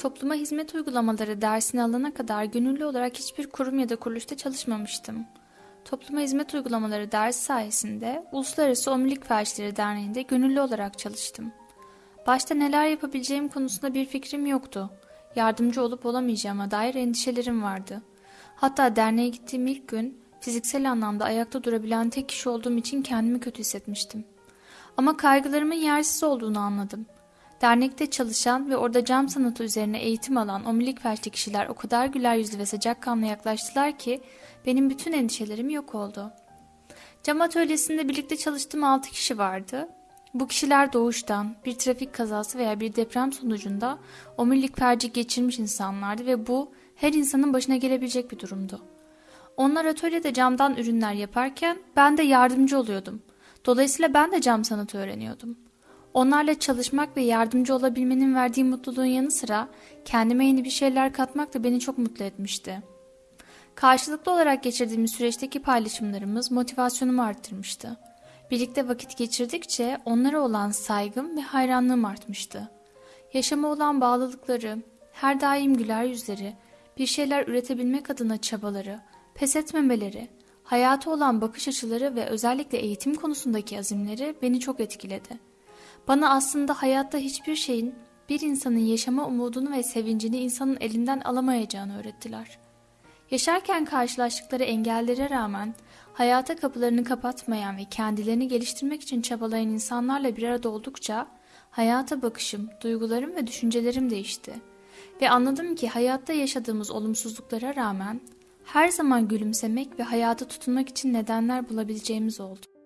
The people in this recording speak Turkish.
Topluma hizmet uygulamaları dersini alana kadar gönüllü olarak hiçbir kurum ya da kuruluşta çalışmamıştım. Topluma hizmet uygulamaları dersi sayesinde Uluslararası Omurilik Felçleri Derneği'nde gönüllü olarak çalıştım. Başta neler yapabileceğim konusunda bir fikrim yoktu. Yardımcı olup olamayacağıma dair endişelerim vardı. Hatta derneğe gittiğim ilk gün fiziksel anlamda ayakta durabilen tek kişi olduğum için kendimi kötü hissetmiştim. Ama kaygılarımın yersiz olduğunu anladım. Dernekte çalışan ve orada cam sanatı üzerine eğitim alan omurilik felçli kişiler o kadar güler yüzlü ve sıcakkanlı yaklaştılar ki benim bütün endişelerim yok oldu. Cam atölyesinde birlikte çalıştığım 6 kişi vardı. Bu kişiler doğuştan bir trafik kazası veya bir deprem sonucunda omurilik felci geçirmiş insanlardı ve bu her insanın başına gelebilecek bir durumdu. Onlar atölyede camdan ürünler yaparken ben de yardımcı oluyordum. Dolayısıyla ben de cam sanatı öğreniyordum. Onlarla çalışmak ve yardımcı olabilmenin verdiği mutluluğun yanı sıra kendime yeni bir şeyler katmak da beni çok mutlu etmişti. Karşılıklı olarak geçirdiğimiz süreçteki paylaşımlarımız motivasyonumu arttırmıştı. Birlikte vakit geçirdikçe onlara olan saygım ve hayranlığım artmıştı. Yaşama olan bağlılıkları, her daim güler yüzleri, bir şeyler üretebilmek adına çabaları, pes etmemeleri, hayata olan bakış açıları ve özellikle eğitim konusundaki azimleri beni çok etkiledi. Bana aslında hayatta hiçbir şeyin bir insanın yaşama umudunu ve sevincini insanın elinden alamayacağını öğrettiler. Yaşarken karşılaştıkları engellere rağmen hayata kapılarını kapatmayan ve kendilerini geliştirmek için çabalayan insanlarla bir arada oldukça hayata bakışım, duygularım ve düşüncelerim değişti. Ve anladım ki hayatta yaşadığımız olumsuzluklara rağmen her zaman gülümsemek ve hayata tutunmak için nedenler bulabileceğimiz oldu.